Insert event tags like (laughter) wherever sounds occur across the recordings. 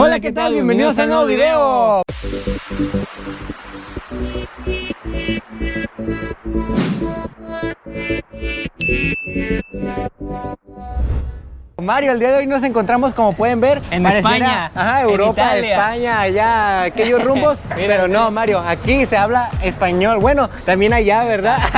Hola, ¿qué tal? Bienvenidos a un nuevo video. Mario, el día de hoy nos encontramos, como pueden ver, En España, Ajá, Europa. España, allá, aquellos (laughs) rumbos. Pero no, Mario, aquí se habla español. Bueno, también allá, ¿verdad? (laughs)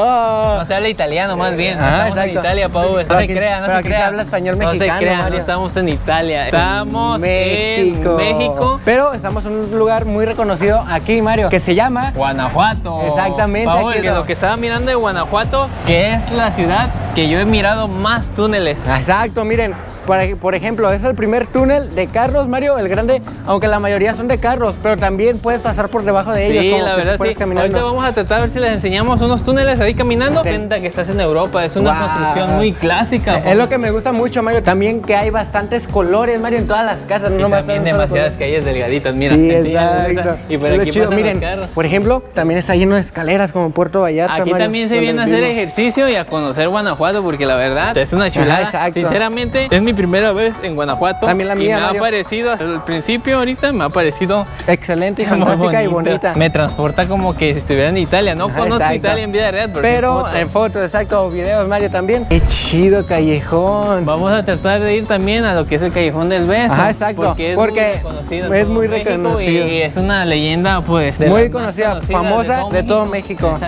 Oh. No se habla italiano más bien. Ah, estamos en. Italia, Pau. No Pero se crea, no pero se aquí se habla español No mexicano, se crea, Mario. no estamos en Italia. Estamos México. en México, Pero estamos en un lugar muy reconocido aquí, Mario, que se llama Guanajuato. Exactamente, Paul, aquí que lo- que estaba mirando de Guanajuato, que es la ciudad que yo he mirado más túneles. Exacto, miren, por, ej- por ejemplo, es el primer túnel de carros, Mario, el grande, aunque la mayoría son de carros, pero también puedes pasar por debajo de ellos. Sí, como la que verdad sí. caminando. Ahorita vamos a tratar a ver si les enseñamos unos túneles ahí caminando. Cuenta que estás en Europa, es una Wow. construcción muy clásica. Es lo que me gusta mucho, Mario. También que hay bastantes colores, Mario, en todas las casas. No Y también demasiadas calles delgaditas, mira. Sí, exacto. Y por Es aquí chido. Miren, los por ejemplo, también está lleno de escaleras como Puerto Vallarta, Aquí Mario, también se viene a hacer ejercicio y a conocer Guanajuato porque la verdad es una Ajá, chulada. exacto. Sinceramente, es mi primera vez en Guanajuato. También la y mía, me Mario. ha parecido, al principio ahorita me ha parecido Excelente y fantástica y bonita. Me transporta como que si estuviera en Italia. No Ajá, conozco exacto. Italia en vida real, pero, Pero en en fotos. fotos, exacto, videos, Mario, también. Qué chido callejón. Vamos a tratar de ir también a lo que es el Callejón del Beso. Ajá, exacto, Porque es porque muy reconocido. es muy reconocido. Y es una leyenda, pues, de muy conocida, conocidas famosa de todo, México.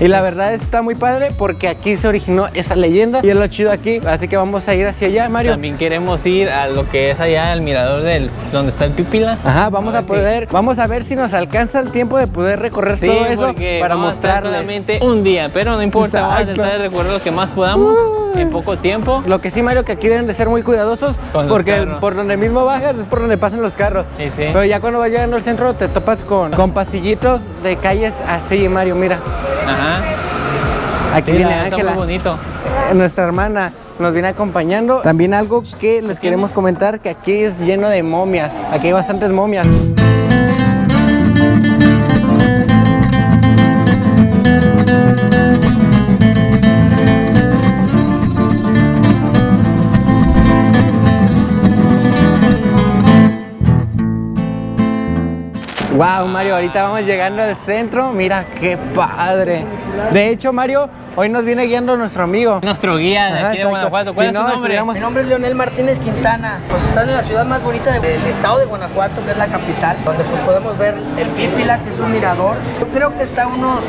Y la verdad está muy padre porque aquí se originó esa leyenda y es lo chido aquí. Así que vamos a ir hacia allá, Mario. También queremos ir a lo que es allá el mirador del donde está el Pipila. Ajá, vamos a qué- poder, vamos a ver si nos alcanza el tiempo de poder recorrer Sí, todo eso para mostrarles. solamente un día, pero no importa, vamos a Exacto. tratar de recorrer lo que más podamos en poco tiempo. Lo que sí, Mario, que aquí deben de ser muy cuidadosos porque carros. por donde mismo bajas es por donde pasan los carros. Sí, sí. Pero ya cuando vas llegando al centro te topas con, con pasillitos de calles así, Mario, mira. Ajá. Aquí Sí, viene muy Ángela. bonito. Nuestra hermana nos viene acompañando. También algo que les queremos comentar, que aquí es lleno de momias. Aquí hay bastantes momias. Wow, Mario, ahorita vamos llegando al centro. Mira qué padre. De hecho, Mario, hoy nos viene guiando nuestro amigo. Nuestro guía de aquí de. Guanajuato. ¿Cuál Si es no, tu nombre? estuviéramos- Mi nombre es Leonel Martínez Quintana. Pues están en la ciudad más bonita de- del estado de Guanajuato, que es la capital, donde pues podemos ver el Pípila, que es un mirador. Yo creo que está a unos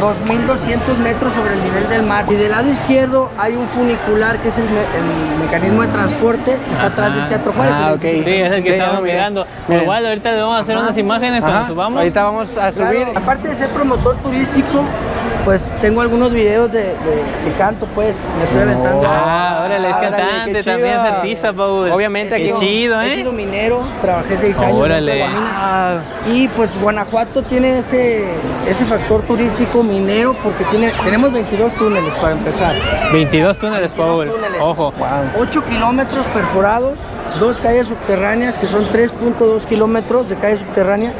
2.200 metros sobre el nivel del mar. Y del lado izquierdo hay un funicular, que es el, me- el mecanismo de transporte, que está atrás del Teatro Juárez. Ah, ok. Sí, es el que Sí, estamos mirando. Miren. Igual ahorita le vamos a hacer unas imágenes Ajá, cuando subamos. Ahorita vamos a Claro, subir. aparte de ser promotor turístico, pues tengo algunos videos de, de- de canto, pues me estoy aventando. Ah, órale, es cantante, también es artista, Paul. Obviamente Qué aquí- chido, He ¿eh? sido minero, trabajé seis años. Órale. Ah, Y pues Guanajuato tiene ese, ese factor turístico minero porque tiene, tenemos 22 túneles para empezar. 22 túneles, Paul. 22 túneles. Ojo. 8 kilómetros perforados, dos calles subterráneas que son 3.2 kilómetros de calle subterránea.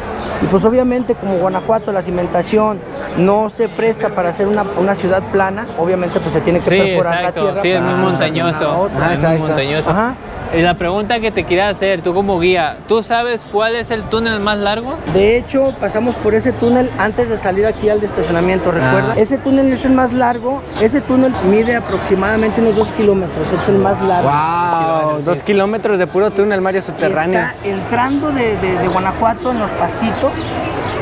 Y pues obviamente como Guanajuato la cimentación no se presta para hacer una, una ciudad plana, obviamente pues se tiene que Sí, perforar exacto. la tierra. Sí, es muy montañoso. otra. Ah, es muy montañoso. Ajá. Y la pregunta que te quería hacer, tú como guía, ¿tú sabes cuál es el túnel más largo? De hecho, pasamos por ese túnel antes de salir aquí al de estacionamiento, ¿recuerda? Ah. Ese túnel es el más largo. Ese túnel mide aproximadamente unos 2 kilómetros, es el más largo. wow, dos kilómetros de puro túnel, Mario, subterráneo. Está entrando de, de- de Guanajuato en los pastitos,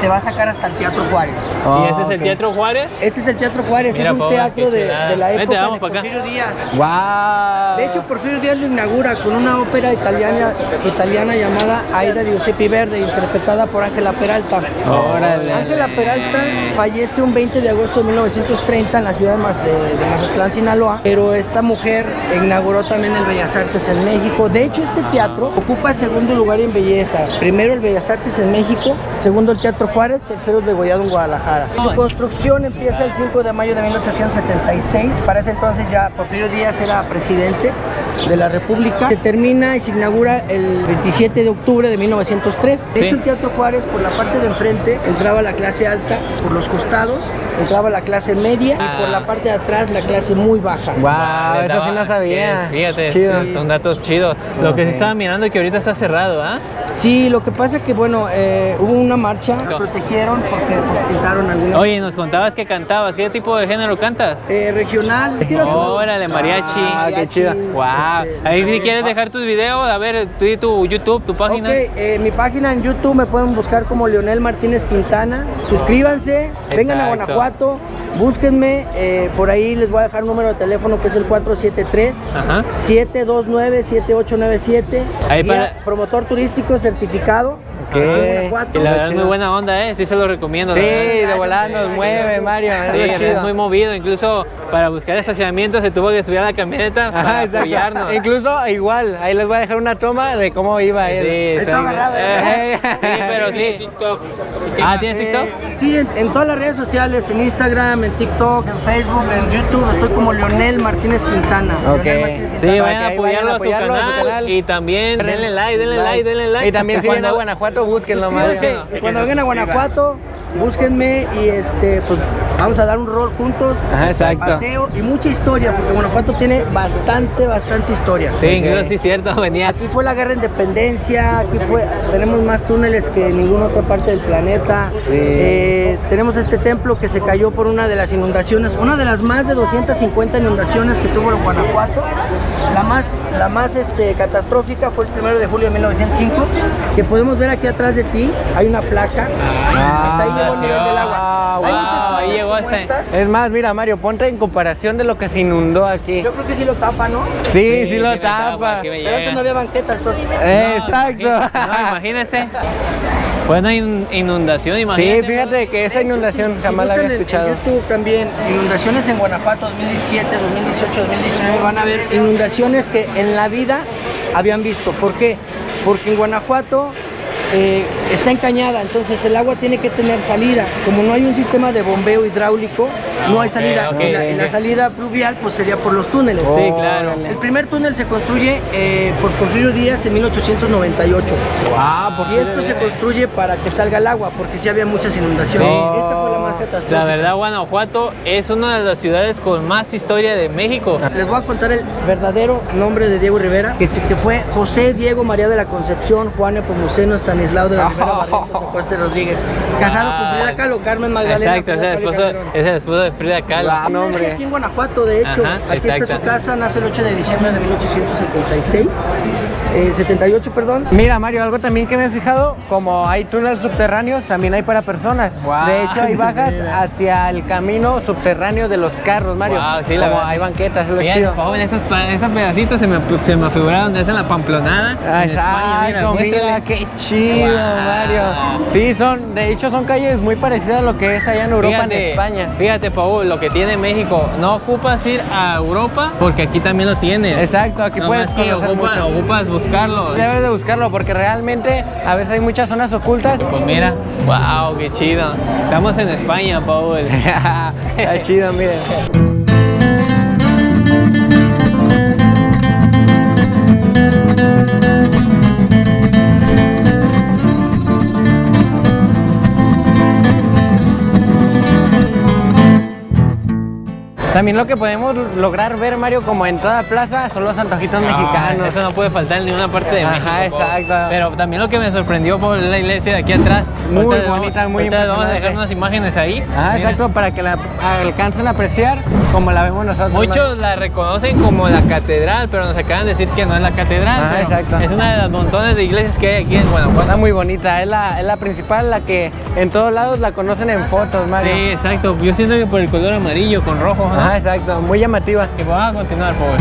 te va a sacar hasta el Teatro Juárez. Oh, y ese es el. Teatro Juárez. Este es el Teatro Juárez, Mira, es un teatro de, la Vente, época vamos de acá. Porfirio Díaz. Wow. De hecho, Porfirio Díaz lo inaugura con una ópera italiana, italiana llamada Aida di Giuseppe Verdi, interpretada por Ángela Peralta. Órale. Ángela Peralta fallece un 20 de agosto de 1930 en la ciudad de- de Mazatlán, Sinaloa, pero esta mujer inauguró también el Bellas Artes en México. De hecho, este teatro ocupa el segundo lugar en belleza. Primero el Bellas Artes en México, segundo el Teatro Juárez, tercero el Degollado en Guadalajara. Su construcción empieza el 5 de mayo de 1876. Para ese entonces ya Porfirio Díaz era presidente de la República. Se termina y se inaugura el 27 de octubre de 1903. De hecho, el Teatro Juárez, por la parte de enfrente, entraba la clase alta por los costados entraba la clase media y por Ah. la parte de atrás la clase muy baja. Wow, Ah, eso sí no sabía. Fíjate, Chido. sí, son datos chidos. Lo que se estaba mirando es que ahorita está cerrado, ¿ah? Sí, lo que pasa que bueno, eh, hubo una marcha, la protegieron porque pues, pintaron algunas Oye, nos contabas que cantabas. ¿Qué tipo de género cantas? eh, regional. (laughs) Órale, mariachi. Ah, qué chido. Wow. este, Ahí si quieres dejar tus videos, a ver, tú y tu YouTube, tu página. Ok, eh, mi página en YouTube me pueden buscar como Leonel Martínez Quintana. Suscríbanse, vengan a Exacto. Guanajuato, búsquenme. eh, por ahí les voy a dejar un número de teléfono que es el 473 Ajá. 729-7897. Ahí Guía para- promotor turístico certificado. Guanajuato. la verdad es muy buena onda, ¿eh? Sí se lo recomiendo. Sí, de volada nos mueve, Mario. Sí, es muy movido, incluso para buscar estacionamiento se tuvo que subir a la camioneta Ajá, para exacto. apoyarnos. Incluso igual, ahí les voy a dejar una toma de cómo iba él. Sí, Está sí. agarrado, Eh, ¿eh? Sí, pero sí. Ah, ¿tienes TikTok? Eh, sí, en, en todas las redes sociales, en Instagram, en TikTok, en Facebook, en YouTube, estoy como Leonel Martínez Quintana. Ok. Leonel Martínez Sí, Quintana. Vayan a apoyarlo, vayan a a, su apoyarlo a su canal, y también denle like, denle like, denle like. Y también (laughs) si vienen a Cuando- Guanajuato, búsquenlo. Y cuando vengan a Guanajuato, búsquenme y este, pues vamos a dar un rol juntos. Ajá, exacto. Paseo y mucha historia, porque Guanajuato tiene bastante, bastante historia. Sí, incluso sí es cierto, (laughs) venía. Aquí fue la guerra de independencia, aquí fue, tenemos más túneles que en ninguna otra parte del planeta. Sí. Eh, tenemos este templo que se cayó por una de las inundaciones, una de las más de 250 inundaciones que tuvo Guanajuato. La más, la más este, catastrófica fue el 1 de julio de 1905, que podemos ver aquí atrás de ti, hay una placa. Hasta ahí agua. Hay Wow, muchas ahí llegó como hasta- estas. Es más, mira, Mario, ponte en comparación de lo que se inundó aquí. Yo creo que sí lo tapa, ¿no? Sí, sí, lo sí me tapa. Pero antes no había banqueta, entonces... Eh, Exacto. No, imagínese. Fue una in- inundación, Sí, imagínate. fíjate que esa inundación Si- si jamás la había escuchado. En YouTube también, inundaciones en Guanajuato 2017, 2018, 2019, van a ver inundaciones que en la vida habían visto. ¿Por qué? Porque en Guanajuato eh, está encañada, entonces el agua tiene que tener salida. Como no hay un sistema de bombeo hidráulico, no hay salida. y, la, y la ok. salida pluvial pues sería por los túneles. Sí, claro. El primer túnel se construye eh, por Porfirio Díaz en 1898. Ah, por Y esto se construye para que salga el agua, porque sí había muchas inundaciones. Sí. Esta fue la más catastrófica. La verdad, Guanajuato es una de las ciudades con más historia de México. Les voy a contar el verdadero nombre de Diego Rivera, que, sí- que fue José Diego María de la Concepción, Juan Nepomuceno, Estanislao de la Rivera, (laughs) Barrientos, Acosta Rodríguez. Casado con Frida Kahlo, Carmen Magdalena. Exacto, es el, esposo, es el esposo de Frida Kahlo. Él no, hombre. aquí en Guanajuato, de hecho. Ajá, aquí está su casa, nace el 8 de diciembre de 1876. Eh, 78, perdón. Mira, Mario, algo también que me he fijado, como hay túneles subterráneos, también hay para personas. De hecho, hay bajas (laughs) hacia el camino subterráneo de los carros, Mario. Wow, sí, la como verdad. hay banquetas, es lo Fíjate, chido. joven, esos, pedacitos se me, se me figuraron de esa en la Pamplonada. Ah, en España, Exacto, mira, qué chido. Mario. Sí, son, de hecho, son calles muy parecidas a lo que es allá en Europa, en España. Fíjate, Paul, lo que tiene México, no ocupas ir a Europa porque aquí también lo tienes. Exacto, aquí puedes que ocupa- ocupas buscarlo. Debes de buscarlo porque realmente a veces hay muchas zonas ocultas. Pues mira, wow, qué chido. Estamos en España, Paul. (laughs) Está chido, miren. También lo que podemos lograr ver, Mario, como en toda plaza, son los antojitos mexicanos. Ah, Eso no puede faltar en ninguna parte de Ajá, México. Paul. exacto. Pero también lo que me sorprendió por la iglesia de aquí atrás. Muy Ahorita bonita, vamos, muy Vamos a dejar unas imágenes ahí. Ah, Mira. exacto, para que la alcancen a apreciar como la vemos nosotros. Mario. Muchos la reconocen como la catedral, pero nos acaban de decir que no es la catedral. Ah, exacto. Es una de las montones de iglesias que hay aquí en Guanajuato. Está muy bonita, es la, es la principal, la que en todos lados la conocen en fotos, Mario. Sí, exacto. Yo siento que por el color amarillo con rojo, ¿no? Ah, exacto, muy llamativa. Y vamos a continuar, favor.